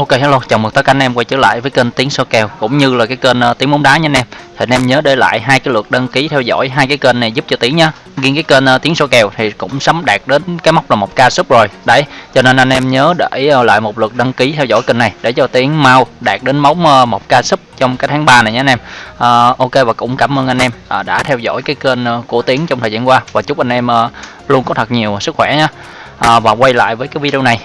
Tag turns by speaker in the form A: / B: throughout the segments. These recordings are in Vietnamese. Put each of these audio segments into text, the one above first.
A: Ok hello, chào mừng tất cả anh em quay trở lại với kênh Tiếng Số Kèo cũng như là cái kênh uh, Tiếng Bóng Đá nha anh em. Thì anh em nhớ để lại hai cái lượt đăng ký theo dõi hai cái kênh này giúp cho Tiếng nha. Riêng cái kênh uh, Tiếng Số Kèo thì cũng sắm đạt đến cái mốc là một k sub rồi. Đấy, cho nên anh em nhớ để uh, lại một lượt đăng ký theo dõi kênh này để cho Tiếng mau đạt đến mốc uh, một k sub trong cái tháng 3 này nha anh em. Uh, ok và cũng cảm ơn anh em uh, đã theo dõi cái kênh uh, của Tiếng trong thời gian qua và chúc anh em uh, luôn có thật nhiều sức khỏe nha. Uh, và quay lại với cái video này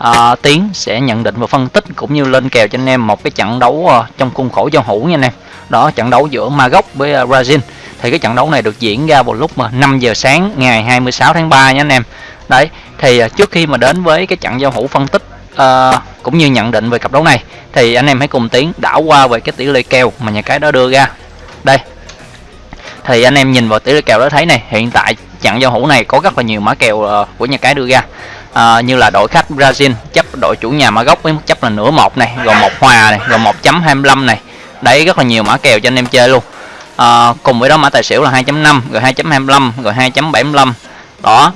A: à, Tiến sẽ nhận định và phân tích cũng như lên kèo cho anh em một cái trận đấu uh, trong khuôn khổ giao hữu nha anh em. Đó trận đấu giữa Maroc với uh, Brazil. Thì cái trận đấu này được diễn ra vào lúc mà 5 giờ sáng ngày 26 tháng 3 nha anh em. Đấy thì uh, trước khi mà đến với cái trận giao hữu phân tích uh, cũng như nhận định về cặp đấu này thì anh em hãy cùng Tiến đảo qua về cái tỷ lệ kèo mà nhà cái đó đưa ra. Đây thì anh em nhìn vào tỷ lệ kèo đó thấy này hiện tại trận giao hữu này có rất là nhiều mã kèo uh, của nhà cái đưa ra à, như là đội khách Brazil chấp đội chủ nhà Maroc với mức chấp là nửa một này rồi một hòa này rồi 1.25 này. Đấy rất là nhiều mã kèo cho anh em chơi luôn. À, cùng với đó mã tài xỉu là 2.5 rồi 2.25 rồi 2.75 đó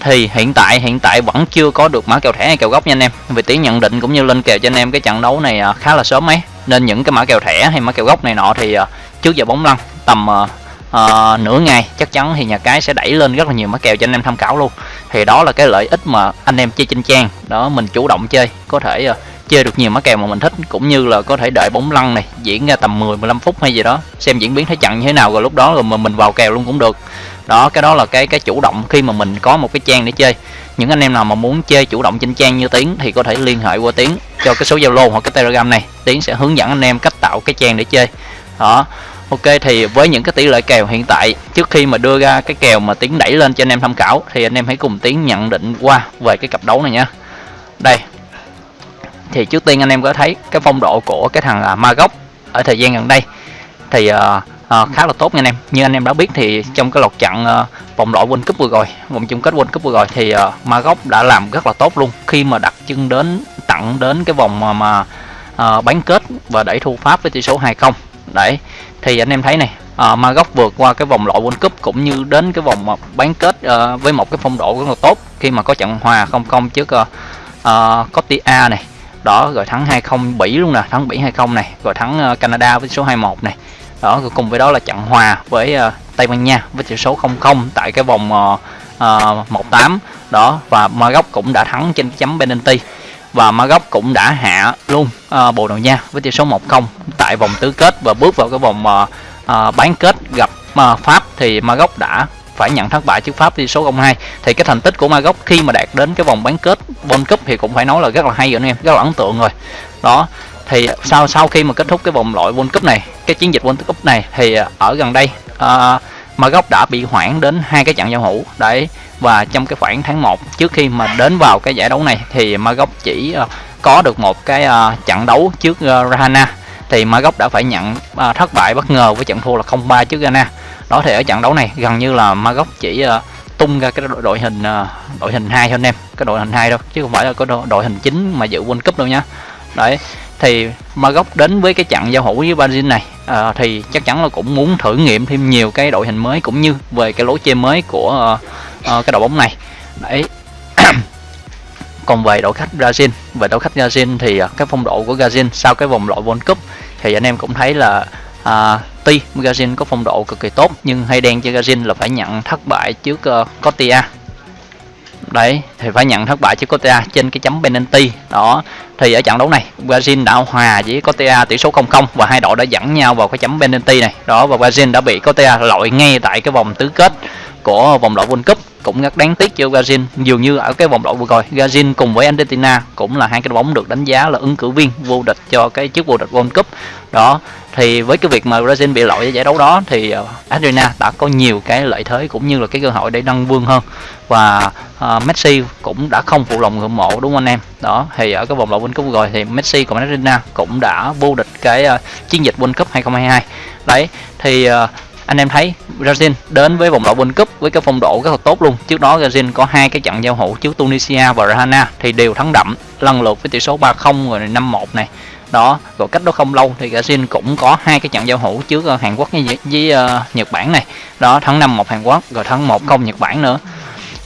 A: thì hiện tại hiện tại vẫn chưa có được mã kèo thẻ hay kèo gốc nha anh em. Vì tiếng nhận định cũng như lên kèo cho anh em cái trận đấu này ờ, khá là sớm ấy. Nên những cái mã kèo thẻ hay mã kèo gốc này nọ thì trước giờ bóng lăn tầm uh, nửa ngày chắc chắn thì nhà cái sẽ đẩy lên rất là nhiều mã kèo cho anh em tham khảo luôn. Thì đó là cái lợi ích mà anh em chơi trên trang. Đó mình chủ động chơi có thể uh, chơi được nhiều mã kèo mà mình thích cũng như là có thể đợi bóng lăn này diễn ra tầm 10 15 phút hay gì đó xem diễn biến thế trận như thế nào rồi lúc đó rồi mà mình vào kèo luôn cũng được. Đó cái đó là cái cái chủ động khi mà mình có một cái trang để chơi. Những anh em nào mà muốn chơi chủ động trên trang như tiến thì có thể liên hệ qua tiến cho cái số zalo hoặc cái telegram này. Tiến sẽ hướng dẫn anh em cách tạo cái trang để chơi. Đó. Ok thì với những cái tỷ lệ kèo hiện tại trước khi mà đưa ra cái kèo mà tiến đẩy lên cho anh em tham khảo thì anh em hãy cùng tiến nhận định qua về cái cặp đấu này nhé. Đây. Thì trước tiên anh em có thấy cái phong độ của cái thằng à, uh, Maroc ở thời gian gần đây thì uh, uh, khá là tốt nha anh em. Như anh em đã biết thì trong cái lọt trận uh, vòng loại World Cup vừa rồi, vòng chung kết World Cup vừa rồi thì uh, Maroc đã làm rất là tốt luôn khi mà đặt chân đến tặng đến cái vòng mà, mà uh, bán kết và đẩy thu Pháp với tỷ số 2-0 đấy thì anh em thấy này à, Maroc vượt qua cái vòng loại World Cup cũng như đến cái vòng bán kết à, với một cái phong độ rất là tốt. Khi mà có trận hòa không không trước à, à, Cotia này đó rồi thắng 2-0 Bỉ luôn nè thắng Bỉ 2-0 này rồi thắng uh, Canada với số 21 này. Đó rồi cùng với đó là trận hòa với uh, Tây Ban Nha với tỷ số 0-0 tại cái vòng uh, uh, 1-8 đó và Maroc cũng đã thắng trên chấm penalty và Maroc cũng đã hạ luôn à, Bồ Đào Nha với tỷ số 1-0 tại vòng tứ kết và bước vào cái vòng à, à bán kết gặp à, Pháp thì Maroc đã phải nhận thất bại trước Pháp tỷ số 0-2 thì cái thành tích của Maroc khi mà đạt đến cái vòng bán kết World Cup thì cũng phải nói là rất là hay rồi anh em rất là ấn tượng rồi. Đó thì sau sau khi mà kết thúc cái vòng loại World Cup này cái chiến dịch World Cup này thì ở gần đây à, mà gốc đã bị hoãn đến hai cái trận giao hữu. Đấy và trong cái khoảng tháng 1 trước khi mà đến vào cái giải đấu này thì Maroc chỉ ờ, có được một cái ờ, trận đấu trước ờ, Rahana thì gốc đã phải nhận thất bại bất ngờ với trận thua là 0-3 trước Ghana đó thì ở trận đấu này gần như là Maroc chỉ tung ra cái đội, đội hình đội hình hai cho anh em. Cái đội hình hai đâu chứ không phải là có đội, đội hình chính mà dự World Cup đâu nhá. Đấy thì Maroc đến với cái trận giao hữu với Brazil này à, thì chắc chắn là cũng muốn thử nghiệm thêm nhiều cái đội hình mới cũng như về cái lối chơi mới của uh, uh, cái đội bóng này. Đấy. Còn về đội khách Brazil về đội khách Brazil thì uh, cái phong độ của Brazil sau cái vòng loại World Cup thì anh em cũng thấy là uh, tuy Brazil có phong độ cực kỳ tốt nhưng hay đen cho Brazil là phải nhận thất bại trước uh, Cotia đấy, thì phải nhận thất bại trước Cotea trên cái chấm penalty. Đó, thì ở trận đấu này, Brazil đã hòa với Cotea tỷ số 0-0 và hai đội đã dẫn nhau vào cái chấm penalty này. Đó, và Brazil đã bị Cotea loại ngay tại cái vòng tứ kết của vòng loại World Cup. Cũng rất đáng tiếc cho Brazil, dường như ở cái vòng loại vừa rồi, Brazil cùng với Argentina cũng là hai cái bóng được đánh giá là ứng cử viên vô địch cho cái chức vô địch World Cup. Đó thì với cái việc mà Brazil bị loại ở giải đấu đó thì ờ, Argentina đã có nhiều cái lợi thế cũng như là cái cơ hội để nâng vương hơn. Và uh, Messi cũng đã không phụ lòng ngưỡng mộ đúng không anh em? Đó thì ở cái vòng loại World Cup rồi thì Messi cùng Argentina cũng đã vô địch cái uh, chiến dịch World Cup 2022 đấy thì uh, anh em thấy Brazil đến với vòng loại World Cup với cái phong độ rất là tốt luôn. Trước đó Brazil có hai cái trận giao hữu trước Tunisia và Ghana thì đều thắng đậm lần lượt với tỷ số 3-0 rồi 5-1 này đó. Rồi cách đó không lâu thì Brazil cũng có hai cái trận giao hữu trước ờ, Hàn Quốc với, với uh, Nhật Bản này. Đó tháng 5-1 Hàn Quốc rồi tháng 1-0 Nhật Bản nữa.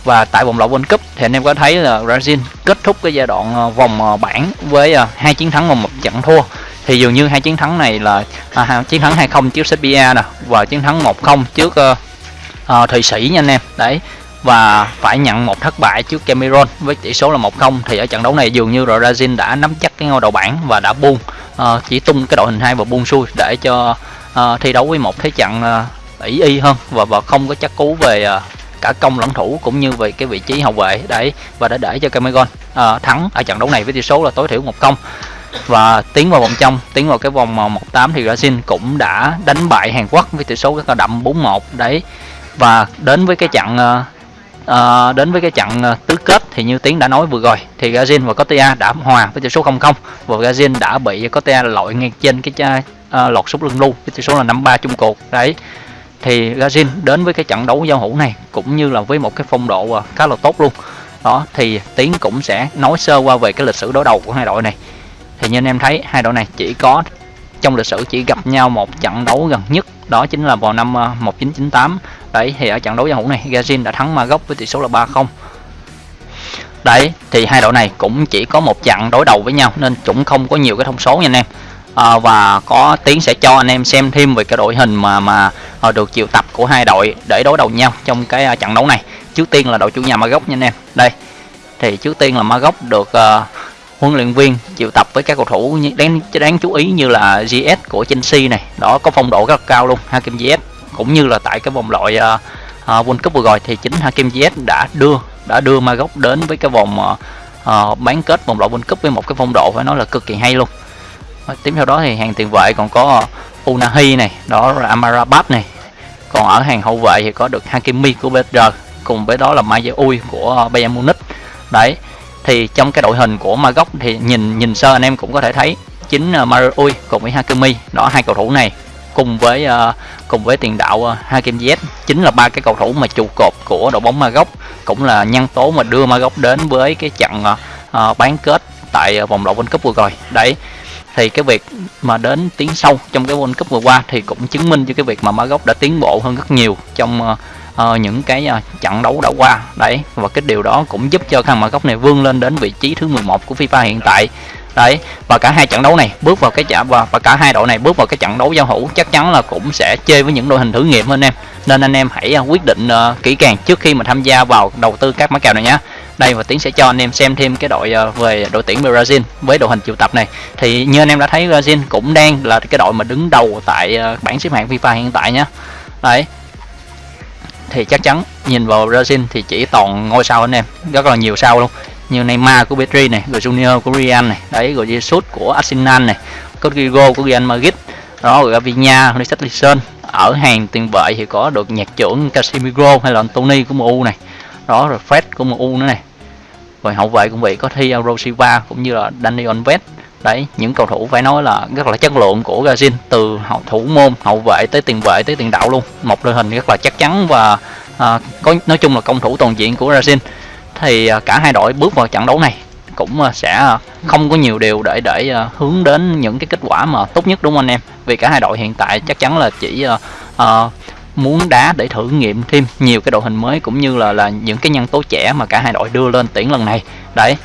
A: Và tại vòng loại World Cup thì anh em có thấy là Brazil kết thúc cái giai đoạn ờ, vòng bảng với hai chiến thắng và một trận thua. Thì dường như hai chiến thắng này là à, chiến thắng 2-0 trước Serbia nè và chiến thắng 1-0 trước uh, uh, Thụy Sĩ nha anh em. Đấy và phải nhận một thất bại trước Cameroon với tỷ số là 1-0 thì ở trận đấu này dường như Brazil đã nắm chắc cái ngôi đầu bảng và đã buông uh, chỉ tung cái đội hình hai và buông xuôi để cho uh, thi đấu với một thế trận uh, y hơn và và không có chắc cú về uh, cả công lẫn thủ cũng như về cái vị trí hậu vệ. Đấy và đã để cho Cameroon uh, thắng ở trận đấu này với tỷ số là tối thiểu một công và tiến vào vòng trong tiến vào cái vòng 1/8 thì Brazil cũng đã đánh bại Hàn Quốc với tỷ số rất là đậm 4-1 đấy và đến với cái trận uh, uh, đến với cái trận uh, tứ kết thì như tiến đã nói vừa rồi thì Gazin và Cotia đã hòa với tỷ số 0-0 và Gazin đã bị Cotia loại ngay trên cái uh, lọt sút lưng lưu với tỷ số là 5-3 chung cuộc. Đấy thì Gazin đến với cái trận đấu giao hữu này cũng như là với một cái phong độ uh, khá là tốt luôn. Đó thì tiến cũng sẽ nói sơ qua về cái lịch sử đối đầu của hai đội này. Thì như anh em thấy hai đội này chỉ có trong lịch sử chỉ gặp nhau một trận đấu gần nhất đó chính là vào năm 1998 đấy thì ở trận đấu giao hữu này Gazin đã thắng Maroc với tỷ số là 3-0 đấy thì hai đội này cũng chỉ có một trận đối đầu với nhau nên cũng không có nhiều cái thông số nha anh em. À, và có tiến sẽ cho anh em xem thêm về cái đội hình mà mà à, được triệu tập của hai đội để đối đầu nhau trong cái à, trận đấu này. Trước tiên là đội chủ nhà Maroc nha anh em. Đây thì trước tiên là Maroc được uh, huấn luyện viên triệu tập với các cầu thủ đáng đáng chú ý như là GS của Chelsea này. Đó có phong độ rất là cao luôn Hakim GS cũng như là tại cái vòng loại uh, uh, World Cup vừa rồi thì chính Hakim Ziyech đã đưa đã đưa Maroc đến với cái vòng uh, bán kết vòng loại World Cup với một cái phong độ phải nói là cực kỳ hay luôn. Tiếp theo đó thì hàng tiền vệ còn có Unahi này đó là Amarabat này. Còn ở hàng hậu vệ thì có được Hakimi của PSG cùng với đó là Mayeui của Bayern Munich. Đấy thì trong cái đội hình của Maroc thì nhìn nhìn sơ anh em cũng có thể thấy chính Mayeui cùng với Hakimi đó hai cầu thủ này cùng với uh, cùng với tiền đạo uh, Hakim Z chính là ba cái cầu thủ mà trụ cột của đội bóng Maroc. Cũng là nhân tố mà đưa Maroc đến với cái trận uh, bán kết tại uh, vòng loại World Cup vừa rồi. Đấy thì cái việc mà đến tiến sâu trong cái World Cup vừa qua thì cũng chứng minh cho cái việc mà Maroc đã tiến bộ hơn rất nhiều trong uh, uh, những cái uh, trận đấu đã qua. Đấy và cái điều đó cũng giúp cho thằng gốc này vươn lên đến vị trí thứ 11 của FIFA hiện tại đấy và cả hai trận đấu này bước vào cái trận và, và cả hai đội này bước vào cái trận đấu giao hữu chắc chắn là cũng sẽ chơi với những đội hình thử nghiệm anh em. Nên anh em hãy à, quyết định uh, kỹ càng trước khi mà tham gia vào đầu tư các mã kèo này nhé đây và tiến sẽ cho anh em xem thêm cái đội uh, về đội tuyển Brazil với đội hình triệu tập này. Thì như anh em đã thấy Brazil cũng đang là cái đội mà đứng đầu tại uh, bảng xếp hạng FIFA hiện tại nhé đấy. Thì chắc chắn nhìn vào Brazil thì chỉ toàn ngôi sao anh em rất là nhiều sao luôn như Neymar của Petri này, rồi Junior của Real này, đấy rồi Jesus của Arsenal này, Rodrigo của Real Madrid, đó rồi Rafinha, Richarlison. Ở hàng tiền vệ thì có được nhạc trưởng Casemiro hay là Anthony của MU này, đó rồi Fred của MU nữa này, rồi hậu vệ cũng vậy có thi Silva cũng như là Dani Alves. Đấy những cầu thủ phải nói là rất là chất lượng của Brazil từ hậu thủ môn hậu vệ tới tiền vệ tới tiền đạo luôn. Một đội hình rất là chắc chắn và à, có nói chung là công thủ toàn diện của Brazil thì à, cả hai đội bước vào trận đấu này cũng à, sẽ à, không có nhiều điều để để hướng đến những cái kết quả mà tốt nhất đúng không anh em? Vì cả hai đội hiện tại chắc chắn là chỉ uh, muốn đá để thử nghiệm thêm nhiều cái đội hình mới cũng như là là những cái nhân tố trẻ mà cả hai đội đưa lên tuyển lần này. Đấy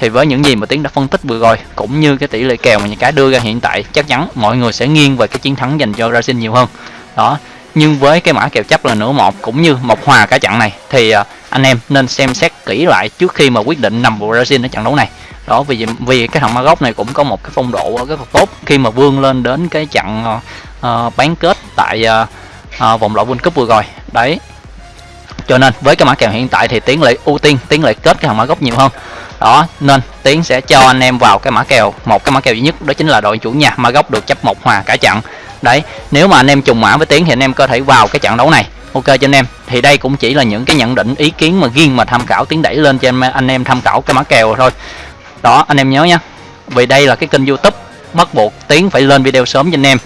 A: thì với những gì mà tiến đã phân tích vừa rồi cũng như cái tỷ lệ kèo mà những cái đưa ra hiện tại chắc chắn mọi người sẽ nghiêng về cái chiến thắng dành cho Brazil nhiều hơn. Đó nhưng với cái mã kèo chấp là nửa một cũng như một hòa cả trận này thì à, anh em nên xem xét kỹ lại trước khi mà quyết định nằm vào Brazil ở trận đấu này. Đó vì vì cái thằng Maroc này cũng có một cái phong độ rất là tốt khi mà vươn lên đến cái trận uh, bán kết tại uh, uh, vòng loại World Cup vừa rồi. Đấy. Cho nên với cái mã kèo hiện tại thì tiến lại ưu tiên tiến lại kết cái thằng Maroc nhiều hơn. Đó nên tiến sẽ cho anh em vào cái mã kèo một cái mã kèo duy nhất đó chính là đội chủ nhà Maroc được chấp một hòa cả trận đấy nếu mà anh em trùng mã với tiến thì anh em có thể vào cái trận đấu này. Ok cho anh em. Thì đây cũng chỉ là những cái nhận định ý kiến mà riêng mà tham khảo tiến đẩy lên cho anh, em tham khảo cái mã kèo thôi đó anh em nhớ nhé vì đây là cái kênh youtube bắt buộc tiến phải lên video sớm cho anh em.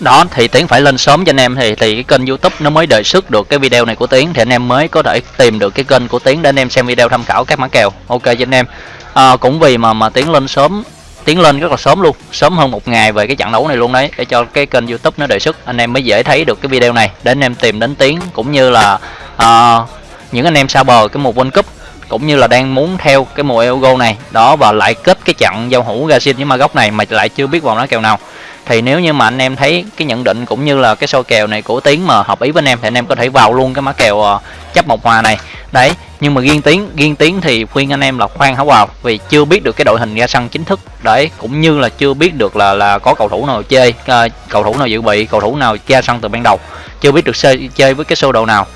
A: Đó thì tiến phải lên sớm cho anh em thì thì cái kênh youtube nó mới đề xuất được cái video này của tiến thì anh em mới có thể tìm được cái kênh của tiến để anh em xem video tham khảo các mã kèo. Ok cho anh em. À, cũng vì mà mà tiến lên sớm tiến lên rất là sớm luôn sớm hơn một ngày về cái trận đấu này luôn đấy để cho cái kênh youtube nó đề xuất. Anh em mới dễ thấy được cái video này để anh em tìm đến tiến cũng như là uh, những anh em xa bờ cái mùa World Cup cũng như là đang muốn theo cái mùa Euro này. Đó và lại kết cái trận giao hữu ra xin với ma góc này mà lại chưa biết vào nó kèo nào thì nếu như mà anh em thấy cái nhận định cũng như là cái soi kèo này của tiến mà hợp ý với anh em thì anh em có thể vào luôn cái mã kèo ờ, chấp một hòa này. Đấy nhưng mà riêng tiến riêng tiến thì khuyên anh em là khoan hảo vào vì chưa biết được cái đội hình ra sân chính thức. Đấy cũng như là chưa biết được là là có cầu thủ nào chơi ờ, cầu thủ nào dự bị cầu thủ nào ra sân từ ban đầu. Chưa biết được chơi, chơi với cái sơ đồ nào.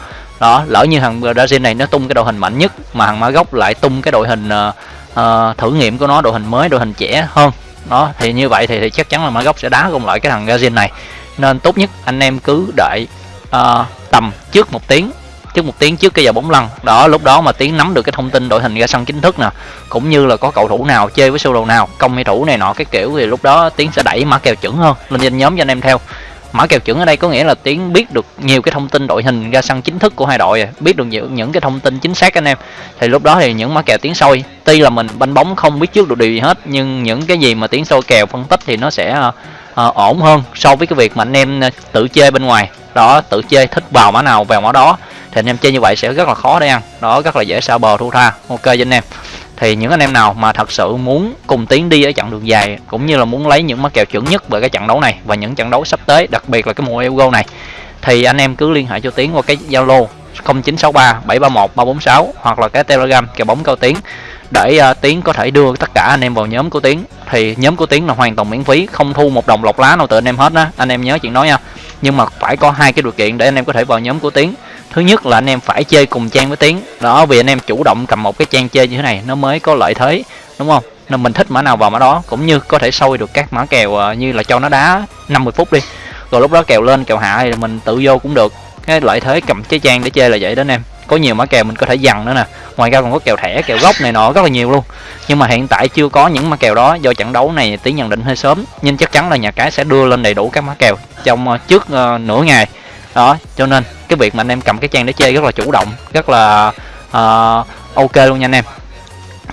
A: Đó lỡ như thằng Brazil này nó tung cái đội hình mạnh nhất mà thằng gốc lại tung cái đội hình uh, thử nghiệm của nó đội hình mới đội hình trẻ hơn đó thì như vậy thì, thì chắc chắn là mã gốc sẽ đá cùng lại cái thằng Gazin này. Nên tốt nhất anh em cứ đợi uh, ờ, tầm trước một tiếng trước một tiếng trước cái giờ bóng lăn. Đó lúc đó mà tiến nắm được cái thông tin đội hình ra sân chính thức nè cũng như là có cầu thủ nào chơi với sơ đồ nào công hay thủ này nọ cái kiểu thì lúc đó tiến sẽ đẩy mã kèo chuẩn hơn. Lên trên nhóm cho anh em theo mã kèo chuẩn ở đây có nghĩa là tiến biết được nhiều cái thông tin đội hình ra sân chính thức của hai đội biết được những những cái thông tin chính xác anh em. Thì lúc đó thì những mã kèo tiến sôi tuy là mình banh bóng không biết trước được điều gì hết nhưng những cái gì mà tiến sôi kèo phân tích thì nó sẽ uh, ổn hơn so với cái việc mà anh em ờ, tự chơi bên ngoài. Đó tự chơi thích vào mã nào vào mã đó. Thì anh em chơi như vậy sẽ rất là khó để ăn. Đó rất là dễ xa bờ thu tha. Ok cho anh em thì những anh em nào mà thật sự muốn cùng tiến đi ở chặng đường dài cũng như là muốn lấy những mắc kèo chuẩn nhất về cái trận đấu này và những trận đấu sắp tới đặc biệt là cái mùa Euro này thì anh em cứ liên hệ cho tiến qua cái Zalo 0963 731 346 hoặc là cái Telegram kèo bóng cao tiến để uh, tiến có thể đưa tất cả anh em vào nhóm của tiến. Thì nhóm của tiến là hoàn toàn miễn phí không thu một đồng lọc lá nào từ anh em hết á. Anh em nhớ chuyện đó nha. Nhưng mà phải có hai cái điều kiện để anh em có thể vào nhóm của tiến thứ nhất là anh em phải chơi cùng trang với tiến. Đó vì anh em chủ động cầm một cái trang chơi như thế này nó mới có lợi thế đúng không? Nên mình thích mã nào vào mã đó cũng như có thể sôi được các mã kèo ờ, như là cho nó đá 50 phút đi. Rồi lúc đó kèo lên kèo hạ thì mình tự vô cũng được. Cái lợi thế cầm trái trang để chơi là vậy đó anh em. Có nhiều mã kèo mình có thể dằn nữa nè. Ngoài ra còn có kèo thẻ kèo gốc này nọ rất là nhiều luôn. Nhưng mà hiện tại chưa có những mã kèo đó do trận đấu này tiến nhận định hơi sớm nhưng chắc chắn là nhà cái sẽ đưa lên đầy đủ các mã kèo trong ờ, trước uh, nửa ngày. Đó cho nên cái việc mà anh em cầm cái trang để chơi rất là chủ động rất là uh, ok luôn nha anh em.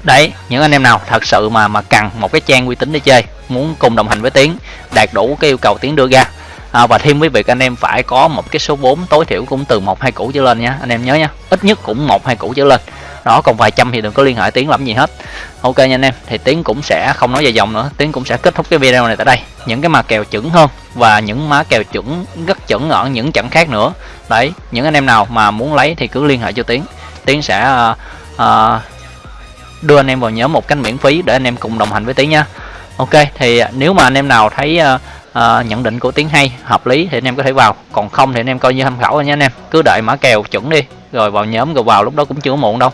A: Đấy những anh em nào thật sự mà mà cần một cái trang uy tín để chơi muốn cùng đồng hành với tiến đạt đủ cái yêu cầu tiến đưa ra à, và thêm với việc anh em phải có một cái số vốn tối thiểu cũng từ một hai củ trở lên nha anh em nhớ nha. Ít nhất cũng một hai củ trở lên. Đó còn vài trăm thì đừng có liên hệ tiến làm gì hết. Ok nha anh em thì tiến cũng sẽ không nói dài dòng nữa tiến cũng sẽ kết thúc cái video này tại đây. Những cái mà kèo chuẩn hơn và những má kèo chuẩn rất chuẩn ở những trận khác nữa đấy những anh em nào mà muốn lấy thì cứ liên hệ cho tiến. Tiến sẽ uh, uh, đưa anh em vào nhóm một cách miễn phí để anh em cùng đồng hành với tiến nha. Ok thì nếu mà anh em nào thấy uh, uh, nhận định của tiến hay hợp lý thì anh em có thể vào. Còn không thì anh em coi như tham khảo nha anh em. Cứ đợi mã kèo chuẩn đi rồi vào nhóm rồi vào lúc đó cũng chưa muộn đâu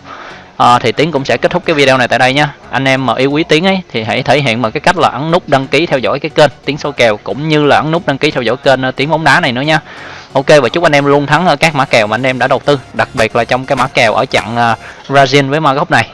A: à, thì tiến cũng sẽ kết thúc cái video này tại đây nha. Anh em mà yêu quý tiến ấy thì hãy thể hiện bằng cái cách là ấn nút đăng ký theo dõi cái kênh tiến số kèo cũng như là ấn nút đăng ký theo dõi kênh ờ, tiến bóng đá này nữa nha. Ok và chúc anh em luôn thắng ở các mã kèo mà anh em đã đầu tư đặc biệt là trong cái mã kèo ở trận uh, Brazil với Maroc này.